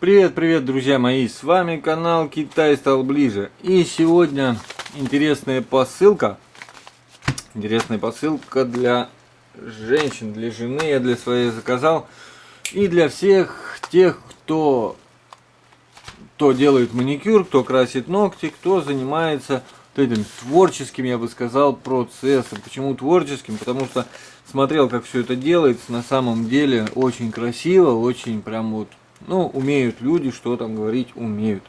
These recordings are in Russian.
Привет, привет, друзья мои, с вами канал Китай стал ближе. И сегодня интересная посылка. Интересная посылка для женщин, для жены, я для своей заказал. И для всех тех, кто, кто делает маникюр, кто красит ногти, кто занимается этим творческим, я бы сказал, процессом. Почему творческим? Потому что смотрел, как все это делается, на самом деле очень красиво, очень прям вот, ну, умеют люди, что там говорить, умеют.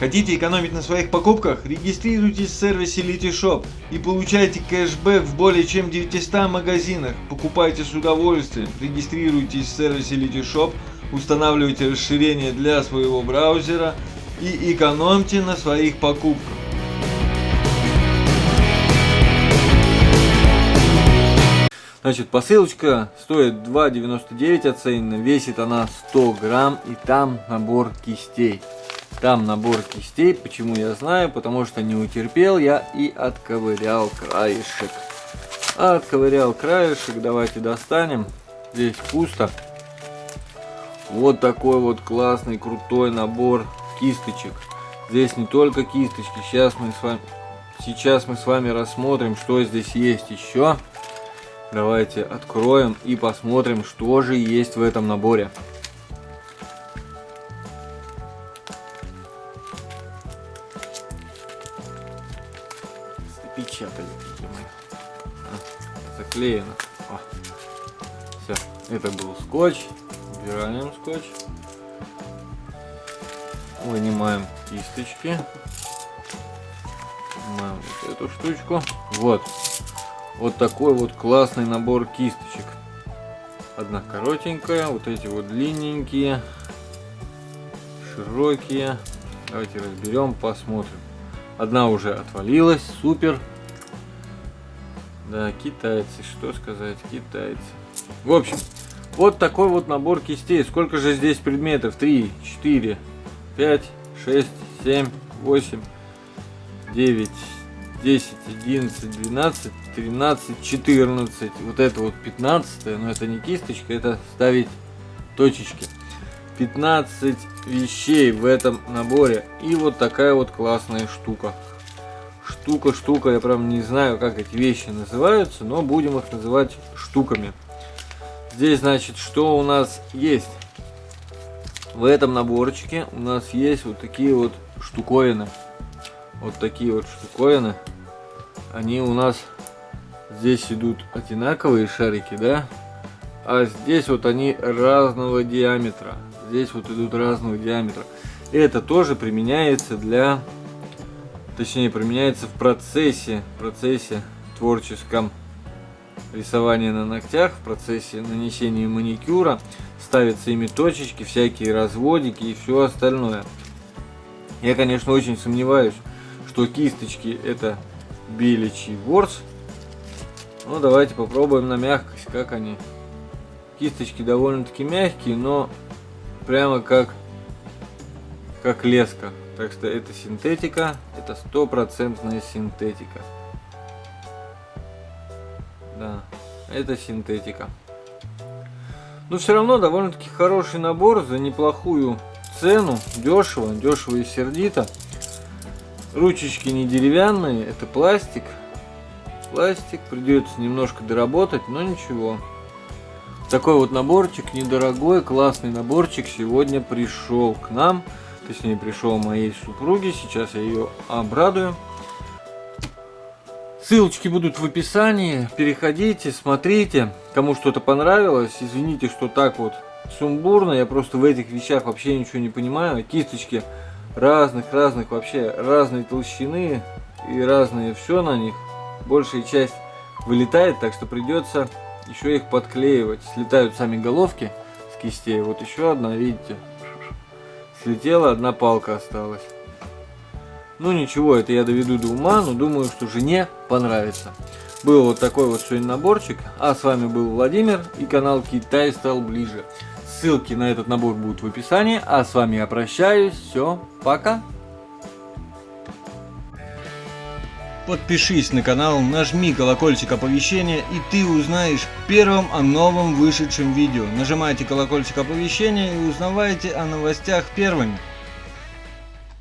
Хотите экономить на своих покупках? Регистрируйтесь в сервисе Litishop и получайте кэшбэк в более чем 900 магазинах. Покупайте с удовольствием. Регистрируйтесь в сервисе Litishop, устанавливайте расширение для своего браузера и экономьте на своих покупках. Значит, посылочка стоит 2,99 оценена, весит она 100 грамм и там набор кистей. Там набор кистей, почему я знаю, потому что не утерпел я и отковырял краешек. Отковырял краешек, давайте достанем. Здесь пусто. Вот такой вот классный, крутой набор кисточек. Здесь не только кисточки, сейчас мы с вами, сейчас мы с вами рассмотрим, что здесь есть еще. Давайте откроем и посмотрим, что же есть в этом наборе. Печатали. А, заклеено. О. Все, это был скотч. Убираем скотч. Вынимаем кисточки. Вынимаем вот эту штучку. Вот, вот такой вот классный набор кисточек. Одна коротенькая, вот эти вот длинненькие, широкие. Давайте разберем, посмотрим. Одна уже отвалилась, супер. Да, китайцы, что сказать, китайцы. В общем, вот такой вот набор кистей. Сколько же здесь предметов? 3, 4, 5, 6, 7, 8, 9, 10, 11, 12, 13, 14. Вот это вот 15, но это не кисточка, это ставить точечки. 15 вещей в этом наборе. И вот такая вот классная штука. Штука, штука, я прям не знаю, как эти вещи называются, но будем их называть штуками. Здесь, значит, что у нас есть? В этом наборчике у нас есть вот такие вот штуковины вот такие вот штуковины. Они у нас здесь идут одинаковые шарики, да? А здесь вот они разного диаметра. Здесь вот идут разного диаметра. И это тоже применяется для, точнее применяется в процессе, процессе творческом рисования на ногтях, в процессе нанесения маникюра. Ставятся ими точечки, всякие разводики и все остальное. Я, конечно, очень сомневаюсь, что кисточки это беличий ворс. Ну, давайте попробуем на мягкость, как они. Кисточки довольно-таки мягкие, но прямо как, как леска. Так что это синтетика, это стопроцентная синтетика. Да, это синтетика. Но все равно довольно-таки хороший набор за неплохую цену, дешево, дешево и сердито. Ручечки не деревянные, это пластик. Пластик, придется немножко доработать, но ничего. Такой вот наборчик, недорогой, классный наборчик сегодня пришел к нам. Точнее, пришел моей супруге. Сейчас я ее обрадую. Ссылочки будут в описании. Переходите, смотрите. Кому что-то понравилось, извините, что так вот сумбурно. Я просто в этих вещах вообще ничего не понимаю. Кисточки разных-разных вообще разной толщины и разные все на них. Большая часть вылетает, так что придется еще их подклеивать. Слетают сами головки с кистей. Вот еще одна, видите, слетела, одна палка осталась. Ну ничего, это я доведу до ума, но думаю, что жене понравится. Был вот такой вот сегодня наборчик. А с вами был Владимир и канал Китай стал ближе. Ссылки на этот набор будут в описании. А с вами я прощаюсь. Все, пока. Подпишись на канал, нажми колокольчик оповещения и ты узнаешь первым о новом вышедшем видео. Нажимайте колокольчик оповещения и узнавайте о новостях первыми.